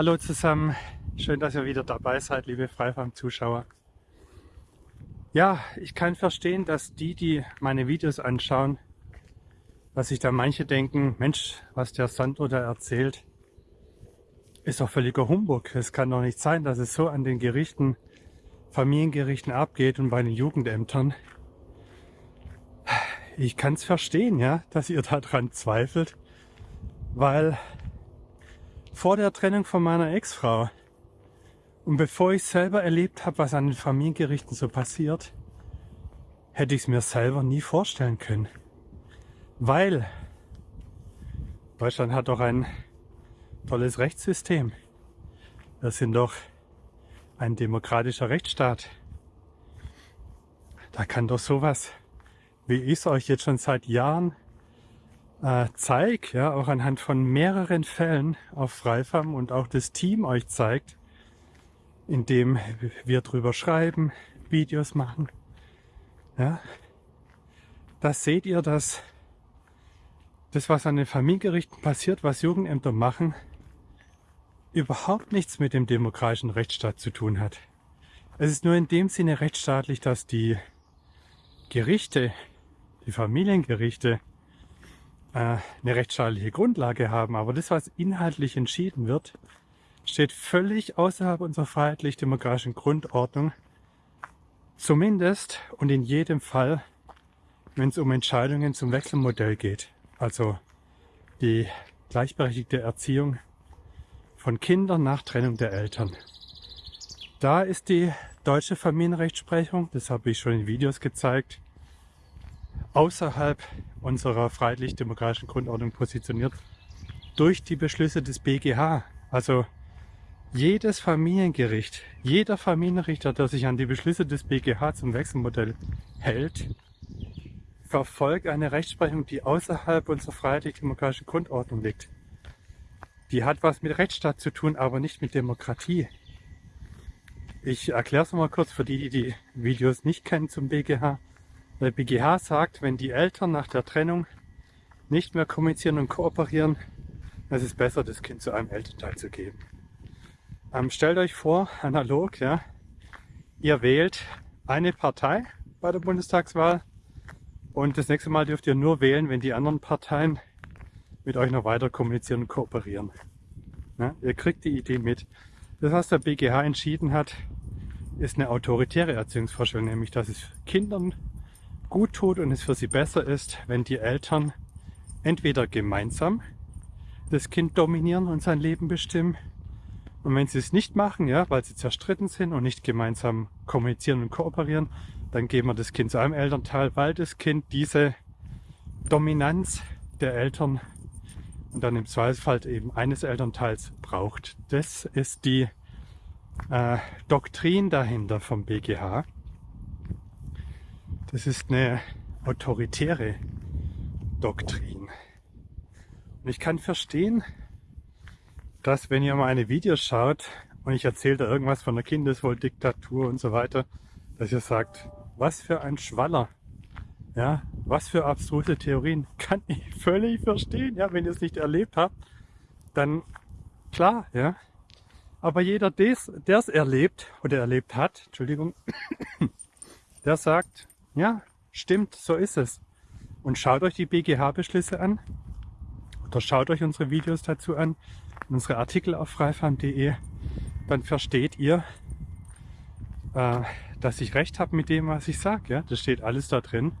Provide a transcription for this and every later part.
Hallo zusammen, schön, dass ihr wieder dabei seid, liebe Freifarm-Zuschauer. Ja, ich kann verstehen, dass die, die meine Videos anschauen, dass sich da manche denken, Mensch, was der Sandro da erzählt, ist doch völliger Humbug. Es kann doch nicht sein, dass es so an den Gerichten, Familiengerichten abgeht und bei den Jugendämtern. Ich kann es verstehen, ja, dass ihr daran zweifelt, weil vor der Trennung von meiner Ex-Frau und bevor ich selber erlebt habe, was an den Familiengerichten so passiert, hätte ich es mir selber nie vorstellen können. Weil Deutschland hat doch ein tolles Rechtssystem. Wir sind doch ein demokratischer Rechtsstaat. Da kann doch sowas, wie ich es euch jetzt schon seit Jahren äh, zeige, ja, auch anhand von mehreren Fällen auf Freifarm und auch das Team euch zeigt, indem wir drüber schreiben, Videos machen, ja, da seht ihr, dass das, was an den Familiengerichten passiert, was Jugendämter machen, überhaupt nichts mit dem demokratischen Rechtsstaat zu tun hat. Es ist nur in dem Sinne rechtsstaatlich, dass die Gerichte, die Familiengerichte, eine rechtsstaatliche Grundlage haben. Aber das, was inhaltlich entschieden wird, steht völlig außerhalb unserer freiheitlich-demokratischen Grundordnung. Zumindest und in jedem Fall, wenn es um Entscheidungen zum Wechselmodell geht. Also die gleichberechtigte Erziehung von Kindern nach Trennung der Eltern. Da ist die deutsche Familienrechtsprechung, das habe ich schon in Videos gezeigt, außerhalb unserer freiheitlich-demokratischen Grundordnung positioniert durch die Beschlüsse des BGH. Also jedes Familiengericht, jeder Familienrichter, der sich an die Beschlüsse des BGH zum Wechselmodell hält, verfolgt eine Rechtsprechung, die außerhalb unserer freiheitlich-demokratischen Grundordnung liegt. Die hat was mit Rechtsstaat zu tun, aber nicht mit Demokratie. Ich erkläre es mal kurz für die, die die Videos nicht kennen zum BGH. Der BGH sagt, wenn die Eltern nach der Trennung nicht mehr kommunizieren und kooperieren, dann ist es besser, das Kind zu einem Elternteil zu geben. Ähm, stellt euch vor, analog, ja, ihr wählt eine Partei bei der Bundestagswahl und das nächste Mal dürft ihr nur wählen, wenn die anderen Parteien mit euch noch weiter kommunizieren und kooperieren. Ja, ihr kriegt die Idee mit. Das, was der BGH entschieden hat, ist eine autoritäre Erziehungsvorstellung, nämlich dass es Kindern gut tut und es für sie besser ist, wenn die Eltern entweder gemeinsam das Kind dominieren und sein Leben bestimmen und wenn sie es nicht machen, ja, weil sie zerstritten sind und nicht gemeinsam kommunizieren und kooperieren, dann geben wir das Kind zu einem Elternteil, weil das Kind diese Dominanz der Eltern und dann im Zweifelsfall eben eines Elternteils braucht. Das ist die äh, Doktrin dahinter vom BGH. Das ist eine autoritäre Doktrin. Und ich kann verstehen, dass wenn ihr meine Videos schaut und ich erzähle da irgendwas von der Kindeswohldiktatur und so weiter, dass ihr sagt, was für ein Schwaller. Ja, was für abstruse Theorien. Kann ich völlig verstehen. Ja, wenn ihr es nicht erlebt habt, dann klar, ja. Aber jeder, der es erlebt oder erlebt hat, Entschuldigung, der sagt, ja, stimmt, so ist es. Und schaut euch die BGH-Beschlüsse an oder schaut euch unsere Videos dazu an, unsere Artikel auf freifarm.de, dann versteht ihr, äh, dass ich recht habe mit dem, was ich sage. Ja? Das steht alles da drin.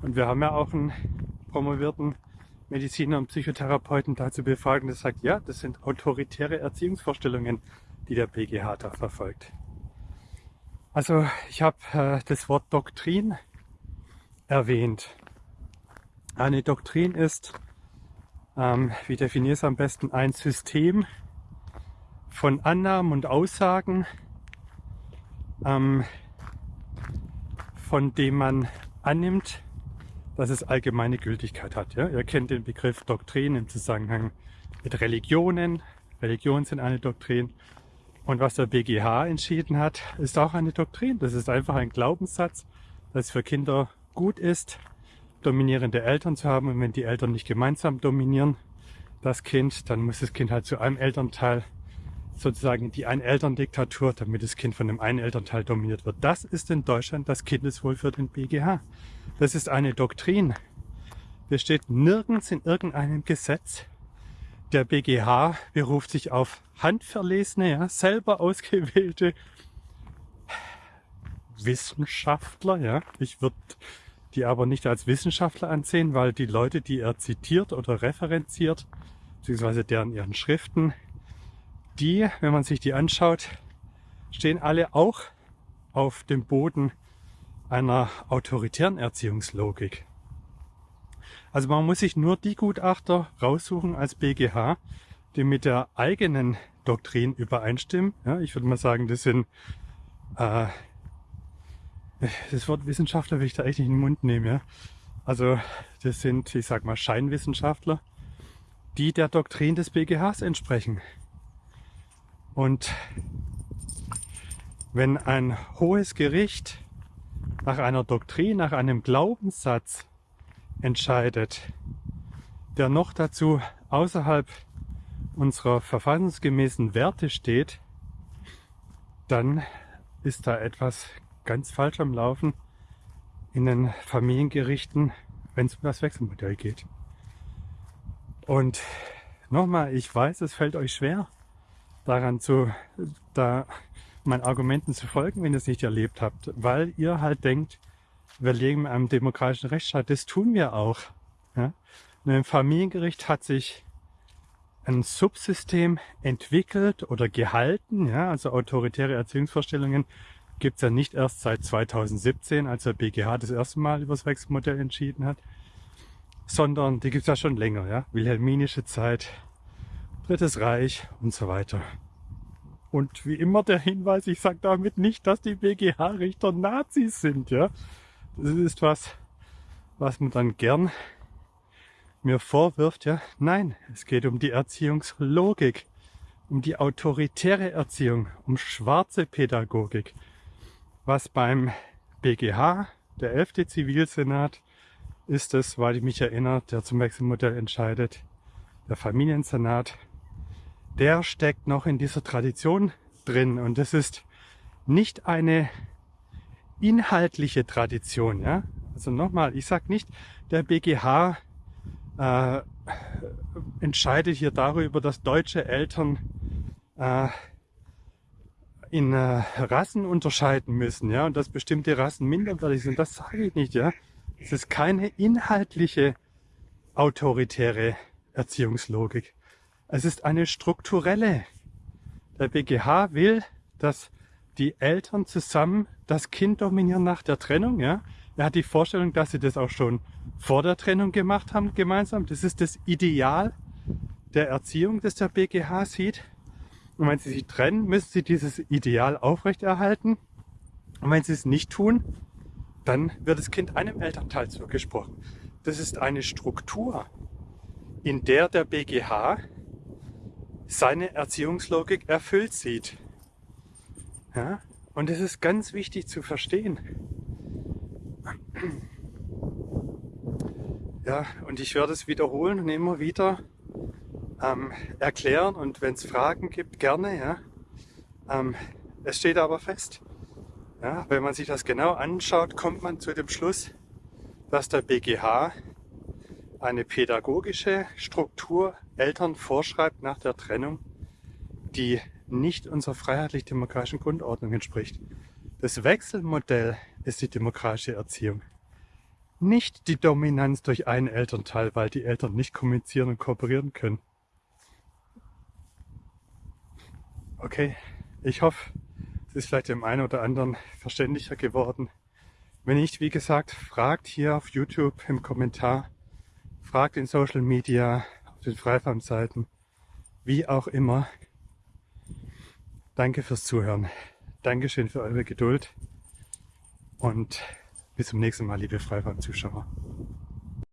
Und wir haben ja auch einen promovierten Mediziner und Psychotherapeuten dazu befragt, der sagt, ja, das sind autoritäre Erziehungsvorstellungen, die der BGH da verfolgt. Also ich habe äh, das Wort Doktrin erwähnt. Eine Doktrin ist, ähm, wie definiere es am besten, ein System von Annahmen und Aussagen, ähm, von dem man annimmt, dass es allgemeine Gültigkeit hat. Ja? Ihr kennt den Begriff Doktrin im Zusammenhang mit Religionen. Religionen sind eine Doktrin. Und was der BGH entschieden hat, ist auch eine Doktrin. Das ist einfach ein Glaubenssatz, dass es für Kinder gut ist, dominierende Eltern zu haben. Und wenn die Eltern nicht gemeinsam dominieren, das Kind, dann muss das Kind halt zu einem Elternteil sozusagen die Einelterndiktatur, damit das Kind von dem einen Elternteil dominiert wird. Das ist in Deutschland das Kindeswohl für den BGH. Das ist eine Doktrin. Das steht nirgends in irgendeinem Gesetz. Der BGH beruft sich auf handverlesene, ja, selber ausgewählte Wissenschaftler. Ja. Ich würde die aber nicht als Wissenschaftler ansehen, weil die Leute, die er zitiert oder referenziert, beziehungsweise deren ihren Schriften, die, wenn man sich die anschaut, stehen alle auch auf dem Boden einer autoritären Erziehungslogik. Also man muss sich nur die Gutachter raussuchen als BGH, die mit der eigenen Doktrin übereinstimmen. Ja, ich würde mal sagen, das sind äh, das Wort Wissenschaftler will ich da echt nicht in den Mund nehmen. Ja? Also das sind, ich sag mal, Scheinwissenschaftler, die der Doktrin des BGHs entsprechen. Und wenn ein hohes Gericht nach einer Doktrin, nach einem Glaubenssatz entscheidet, der noch dazu außerhalb unserer verfassungsgemäßen Werte steht, dann ist da etwas ganz falsch am Laufen in den Familiengerichten, wenn es um das Wechselmodell geht. Und nochmal, ich weiß, es fällt euch schwer, daran zu, da meinen Argumenten zu folgen, wenn ihr es nicht erlebt habt, weil ihr halt denkt, wir leben in einem demokratischen Rechtsstaat. Das tun wir auch. Ja? Und im Familiengericht hat sich ein Subsystem entwickelt oder gehalten, ja, also autoritäre Erziehungsvorstellungen gibt es ja nicht erst seit 2017, als der BGH das erste Mal über das Wechselmodell entschieden hat, sondern die gibt es ja schon länger, ja. Wilhelminische Zeit, Drittes Reich und so weiter. Und wie immer der Hinweis, ich sage damit nicht, dass die BGH-Richter Nazis sind, ja. Das ist was, was man dann gern mir vorwirft, ja. Nein, es geht um die Erziehungslogik, um die autoritäre Erziehung, um schwarze Pädagogik was beim BGH, der 11. Zivilsenat, ist es, weil ich mich erinnere, der zum Wechselmodell entscheidet, der Familiensenat, der steckt noch in dieser Tradition drin und das ist nicht eine inhaltliche Tradition. Ja? Also nochmal, ich sage nicht, der BGH äh, entscheidet hier darüber, dass deutsche Eltern äh, in äh, Rassen unterscheiden müssen, ja, und dass bestimmte Rassen minderwertig sind, das sage ich nicht, ja. Es ist keine inhaltliche autoritäre Erziehungslogik. Es ist eine strukturelle. Der BGH will, dass die Eltern zusammen das Kind dominieren nach der Trennung, ja. Er hat die Vorstellung, dass sie das auch schon vor der Trennung gemacht haben, gemeinsam. Das ist das Ideal der Erziehung, das der BGH sieht. Und wenn sie sich trennen, müssen sie dieses Ideal aufrechterhalten. Und wenn sie es nicht tun, dann wird das Kind einem Elternteil zugesprochen. Das ist eine Struktur, in der der BGH seine Erziehungslogik erfüllt sieht. Ja? Und es ist ganz wichtig zu verstehen. Ja, und ich werde es wiederholen und immer wieder ähm, erklären und wenn es Fragen gibt, gerne. Ja. Ähm, es steht aber fest. Ja, wenn man sich das genau anschaut, kommt man zu dem Schluss, dass der BGH eine pädagogische Struktur Eltern vorschreibt nach der Trennung, die nicht unserer freiheitlich-demokratischen Grundordnung entspricht. Das Wechselmodell ist die demokratische Erziehung. Nicht die Dominanz durch einen Elternteil, weil die Eltern nicht kommunizieren und kooperieren können. Okay, ich hoffe, es ist vielleicht dem einen oder anderen verständlicher geworden. Wenn nicht, wie gesagt, fragt hier auf YouTube im Kommentar, fragt in Social Media, auf den Freifarm-Seiten, wie auch immer. Danke fürs Zuhören. Dankeschön für eure Geduld und bis zum nächsten Mal, liebe Freifarm-Zuschauer.